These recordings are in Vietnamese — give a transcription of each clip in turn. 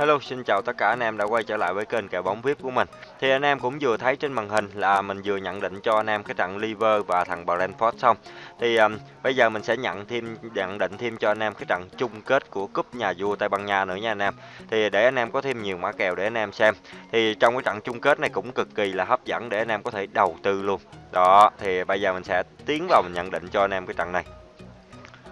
Hello, xin chào tất cả anh em đã quay trở lại với kênh kèo bóng VIP của mình. Thì anh em cũng vừa thấy trên màn hình là mình vừa nhận định cho anh em cái trận Liver và thằng Brentford xong. Thì um, bây giờ mình sẽ nhận thêm nhận định thêm cho anh em cái trận chung kết của cúp nhà vua Tây Ban Nha nữa nha anh em. Thì để anh em có thêm nhiều mã kèo để anh em xem. Thì trong cái trận chung kết này cũng cực kỳ là hấp dẫn để anh em có thể đầu tư luôn. Đó, thì bây giờ mình sẽ tiến vào mình nhận định cho anh em cái trận này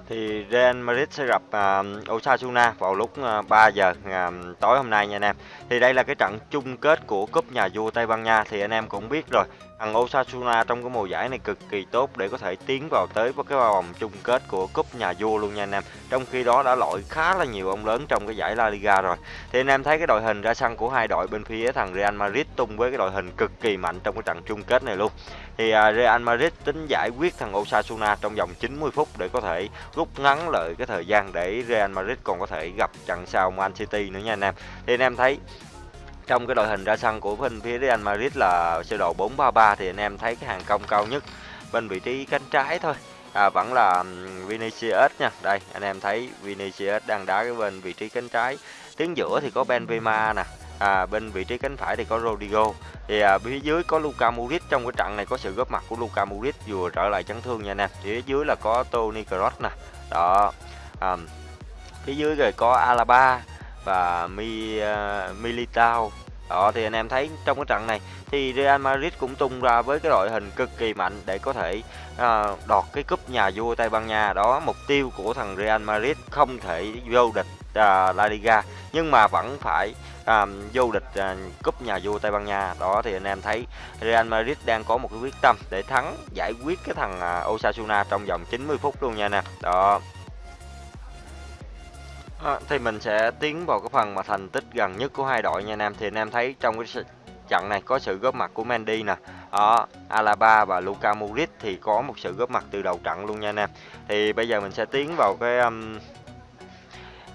thì Real Madrid sẽ gặp uh, Osasuna vào lúc à, uh, 3 giờ uh, tối hôm nay nha anh em. Thì đây là cái trận chung kết của cúp nhà vua Tây Ban Nha thì anh em cũng biết rồi. Thằng Osasuna trong cái mùa giải này cực kỳ tốt để có thể tiến vào tới với cái vòng chung kết của cúp nhà vua luôn nha anh em. Trong khi đó đã loại khá là nhiều ông lớn trong cái giải La Liga rồi. Thì anh em thấy cái đội hình ra sân của hai đội bên phía thằng Real Madrid tung với cái đội hình cực kỳ mạnh trong cái trận chung kết này luôn. Thì à, Real Madrid tính giải quyết thằng Osasuna trong vòng 90 phút để có thể rút ngắn lại cái thời gian để Real Madrid còn có thể gặp trận sau Man City nữa nha anh em. Thì anh em thấy trong cái đội hình ra sân của bên phía Real Madrid là sơ đồ 433 thì anh em thấy cái hàng công cao nhất bên vị trí cánh trái thôi. À, vẫn là Vinicius nha. Đây anh em thấy Vinicius đang đá cái bên vị trí cánh trái. Tiếng giữa thì có Benzema nè. À, bên vị trí cánh phải thì có Rodrigo. Thì à, phía dưới có Luka Modric. Trong cái trận này có sự góp mặt của Luka Modric vừa trở lại chấn thương nha anh em. Phía dưới là có Toni Kroos nè. Đó à, phía dưới rồi có Alaba và Mi uh, Militao. Đó thì anh em thấy trong cái trận này thì Real Madrid cũng tung ra với cái đội hình cực kỳ mạnh để có thể uh, đoạt cái cúp nhà vua Tây Ban Nha. Đó mục tiêu của thằng Real Madrid không thể vô địch uh, La Liga nhưng mà vẫn phải uh, vô địch uh, cúp nhà vua Tây Ban Nha. Đó thì anh em thấy Real Madrid đang có một cái quyết tâm để thắng giải quyết cái thằng uh, Osasuna trong vòng 90 phút luôn nha nè đó. À, thì mình sẽ tiến vào cái phần mà thành tích gần nhất của hai đội nha anh em thì anh em thấy trong cái trận này có sự góp mặt của Mendy nè. Đó, Alaba và Luka Modric thì có một sự góp mặt từ đầu trận luôn nha anh em thì bây giờ mình sẽ tiến vào cái um,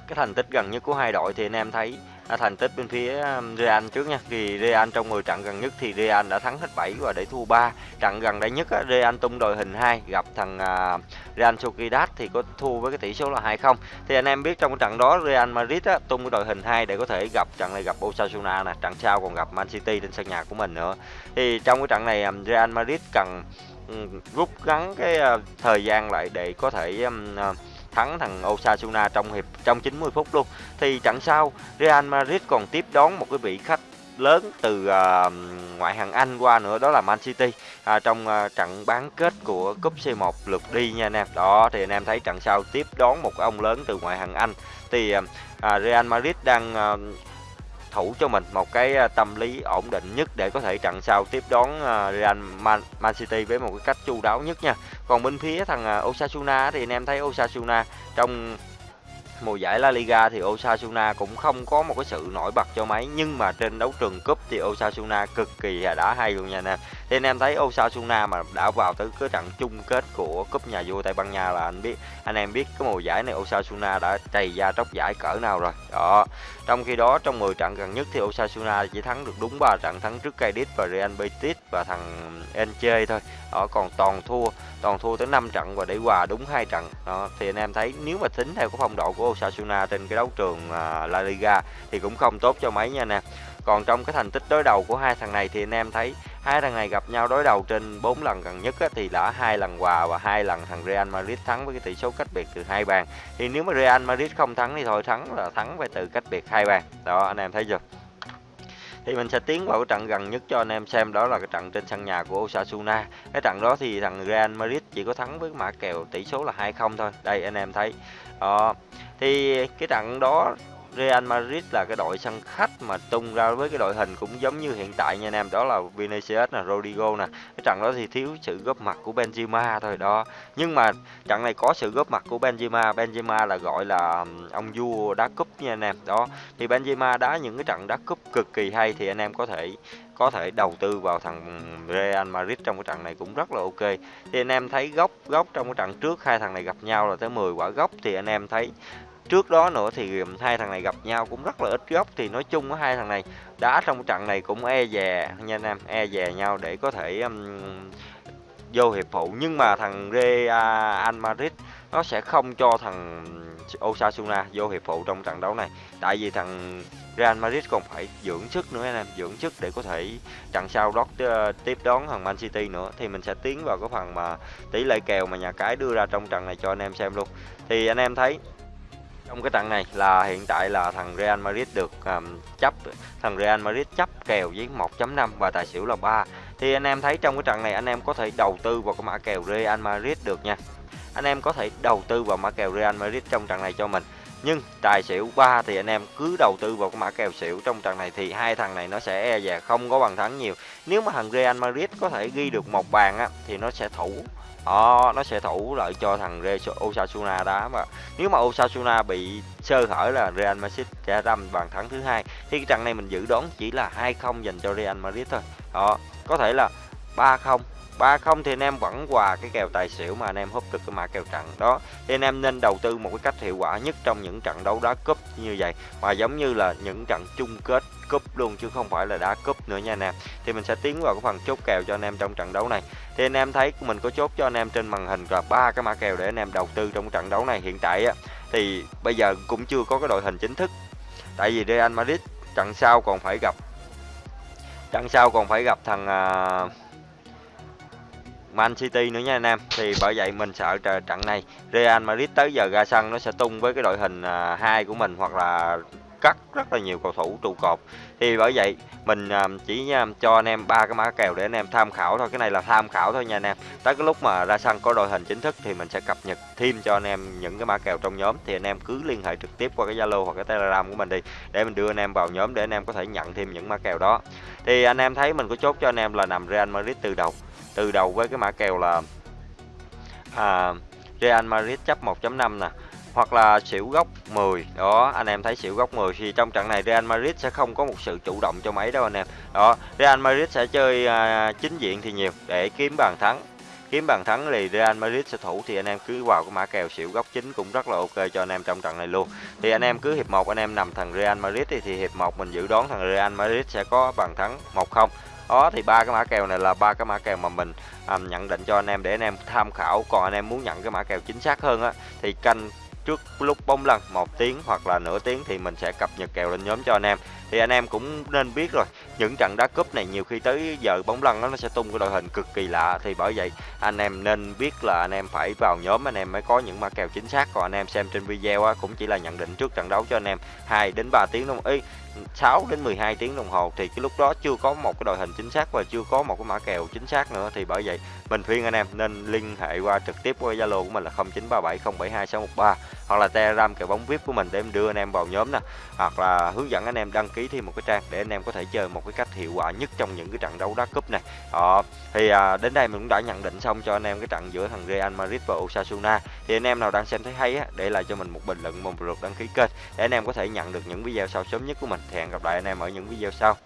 cái thành tích gần nhất của hai đội. Thì anh em thấy à, thành tích bên phía um, Real trước nha. Thì Real trong 10 trận gần nhất thì Real đã thắng hết 7 và để thua 3 trận gần đây nhất á, Real tung đội hình 2 gặp thằng à, Real Sociedad thì có thua với cái tỷ số là 2-0 thì anh em biết trong cái trận đó Real Madrid á, tung cái đội hình 2 để có thể gặp trận này gặp Osasuna nè trận sau còn gặp Man City trên sân nhà của mình nữa. Thì trong cái trận này um, Real Madrid cần um, rút ngắn cái à, thời gian lại để có thể um, uh, thắng thằng Osasuna trong hiệp trong 90 phút luôn. Thì trận sau Real Madrid còn tiếp đón một cái vị khách lớn từ à, ngoại hạng Anh qua nữa đó là Man City à, trong à, trận bán kết của cúp C1 lượt đi nha anh em. Đó thì anh em thấy trận sau tiếp đón một ông lớn từ ngoại hạng Anh thì à, à Real Madrid đang à, thủ cho mình một cái à, tâm lý ổn định nhất để có thể trận sau tiếp đón à, Real Man, Man City với một cái cách chu đáo nhất nha. Còn bên phía thằng à, Osasuna thì anh em thấy Osasuna trong mùa giải La Liga thì Osasuna cũng không có một cái sự nổi bật cho mấy nhưng mà trên đấu trường cúp thì Osasuna cực kỳ đã hay luôn nha anh em. Thì anh em thấy Osasuna mà đã vào tới cái trận chung kết của cúp nhà vua Tây Ban Nha là anh biết anh em biết cái mùa giải này Osasuna đã trầy ra tróc giải cỡ nào rồi. Đó. Trong khi đó trong 10 trận gần nhất thì Osasuna chỉ thắng được đúng 3 trận thắng trước Cadiz và Real Betis và thằng Elche thôi. Đó còn toàn thua, toàn thua tới 5 trận và để hòa đúng hai trận. Đó thì anh em thấy nếu mà tính theo cái phong độ của Osasuna trên cái đấu trường uh, La Liga thì cũng không tốt cho mấy nha nè. Còn trong cái thành tích đối đầu của hai thằng này thì anh em thấy hai thằng này gặp nhau đối đầu trên 4 lần gần nhất á, thì đã hai lần hòa và hai lần thằng Real Madrid thắng với cái tỷ số cách biệt từ hai bàn. Thì nếu mà Real Madrid không thắng thì thôi thắng là thắng về từ cách biệt hai bàn. Đó anh em thấy chưa? thì mình sẽ tiến vào cái trận gần nhất cho anh em xem đó là cái trận trên sân nhà của Osasuna cái trận đó thì thằng Real Madrid chỉ có thắng với mã kèo tỷ số là 2-0 thôi đây anh em thấy đó. Thì cái trận đó Real Madrid là cái đội sân khách mà tung ra với cái đội hình cũng giống như hiện tại nha anh em đó là Vinicius nè, Rodrigo nè. Cái trận đó thì thiếu sự góp mặt của Benzema thôi đó. Nhưng mà trận này có sự góp mặt của Benzema, Benzema là gọi là ông vua đá cúp nha anh em. Đó. Thì Benzema đá những cái trận đá cúp cực kỳ hay thì anh em có thể có thể đầu tư vào thằng Real Madrid trong cái trận này cũng rất là ok. Thì anh em thấy góc góc trong cái trận trước hai thằng này gặp nhau là tới 10 quả góc thì anh em thấy trước đó nữa thì hai thằng này gặp nhau cũng rất là ít góc thì nói chung á hai thằng này đá trong trận này cũng e dè nha anh em e dè nhau để có thể um, vô hiệp phụ. Nhưng mà thằng Real Madrid nó sẽ không cho thằng Osasuna vô hiệp phụ trong trận đấu này. Tại vì thằng Real Madrid còn phải dưỡng sức nữa anh em dưỡng sức để có thể trận sau đó ờ, tiếp đón thằng Man City nữa. Thì mình sẽ tiến vào cái phần mà tỷ lệ kèo mà nhà cái đưa ra trong trận này cho anh em xem luôn. Thì anh em thấy trong cái trận này là hiện tại là thằng Real Madrid được um, chấp thằng Real Madrid chấp kèo với 1.5 và tài xỉu là 3 thì anh em thấy trong cái trận này anh em có thể đầu tư vào cái mã kèo Real Madrid được nha. Anh em có thể đầu tư vào mã kèo Real Madrid trong trận này cho mình. Nhưng tài xỉu 3 thì anh em cứ đầu tư vào cái mã kèo xỉu trong trận này thì hai thằng này nó sẽ e dè không có bằng thắng nhiều. Nếu mà thằng Real Madrid có thể ghi được một bàn á thì nó sẽ thủ đó, nó sẽ thủ lại cho thằng Osasuna đá mà. Nếu mà Osasuna bị sơ hở là Real Madrid sẽ đâm bàn thắng thứ hai. Thì cái trận này mình dự đoán chỉ là 2-0 dành cho Real Madrid thôi. Đó có thể là 3-0 ba không thì anh em vẫn quà cái kèo tài xỉu mà anh em húp được cái mã kèo trận đó. Thì anh em nên đầu tư một cái cách hiệu quả nhất trong những trận đấu đá cúp như vậy. Mà giống như là những trận chung kết cúp luôn chứ không phải là đá cúp nữa nha anh em. Thì mình sẽ tiến vào cái phần chốt kèo cho anh em trong trận đấu này. Thì anh em thấy mình có chốt cho anh em trên màn hình là ba cái mã kèo để anh em đầu tư trong trận đấu này hiện tại á. Thì bây giờ cũng chưa có cái đội hình chính thức. Tại vì Real Madrid trận sau còn phải gặp trận sau còn phải gặp thằng uh, Man City nữa nha anh em. Thì bởi vậy mình sợ trận này Real Madrid tới giờ ra sân nó sẽ tung với cái đội hình à, hai của mình hoặc là cắt rất là nhiều cầu thủ trụ cột. Thì bởi vậy mình à, chỉ à, cho anh em ba cái mã kèo để anh em tham khảo thôi. Cái này là tham khảo thôi nha anh em. Tới cái lúc mà ra sân có đội hình chính thức thì mình sẽ cập nhật thêm cho anh em những cái mã kèo trong nhóm. Thì anh em cứ liên hệ trực tiếp qua cái zalo hoặc cái telegram của mình đi để mình đưa anh em vào nhóm để anh em có thể nhận thêm những mã kèo đó. Thì anh em thấy mình có chốt cho anh em là nằm Real Madrid từ đầu từ đầu với cái mã kèo là à, Real Madrid chấp 1.5 nè hoặc là xỉu góc 10 đó anh em thấy xỉu góc 10 thì trong trận này Real Madrid sẽ không có một sự chủ động cho mấy đâu anh em. Đó Real Madrid sẽ chơi à, chính diện thì nhiều để kiếm bàn thắng. Kiếm bàn thắng thì Real Madrid sẽ thủ thì anh em cứ vào cái mã kèo xỉu góc chính cũng rất là ok cho anh em trong trận này luôn. Thì anh em cứ hiệp một anh em nằm thằng Real Madrid thì, thì hiệp một mình dự đoán thằng Real Madrid sẽ có bàn thắng 1-0 đó thì ba cái mã kèo này là ba cái mã kèo mà mình um, nhận định cho anh em để anh em tham khảo. Còn anh em muốn nhận cái mã kèo chính xác hơn á thì canh trước lúc bóng lăn một tiếng hoặc là nửa tiếng thì mình sẽ cập nhật kèo lên nhóm cho anh em. Thì anh em cũng nên biết rồi những trận đá cúp này nhiều khi tới giờ bóng lăn nó sẽ tung cái đội hình cực kỳ lạ. Thì bởi vậy anh em nên biết là anh em phải vào nhóm anh em mới có những mã kèo chính xác. Còn anh em xem trên video á, cũng chỉ là nhận định trước trận đấu cho anh em 2 đến 3 tiếng đúng không? Ý, 6 đến 12 tiếng đồng hồ thì cái lúc đó chưa có một cái đội hình chính xác và chưa có một cái mã kèo chính xác nữa thì bởi vậy mình khuyên anh em nên liên hệ qua trực tiếp qua Zalo của mình là 0937072613 hoặc là Telegram kèo bóng VIP của mình để em đưa anh em vào nhóm nè. Hoặc là hướng dẫn anh em đăng ký thêm một cái trang để anh em có thể chơi một cái cách hiệu quả nhất trong những cái trận đấu đá cúp này. Ờ, thì à, đến đây mình cũng đã nhận định xong cho anh em cái trận giữa thằng Real Madrid và Osasuna. Thì anh em nào đang xem thấy hay á để lại cho mình một bình luận một lượt đăng ký kênh để anh em có thể nhận được những video sau sớm nhất của mình hẹn gặp lại anh em ở những video sau.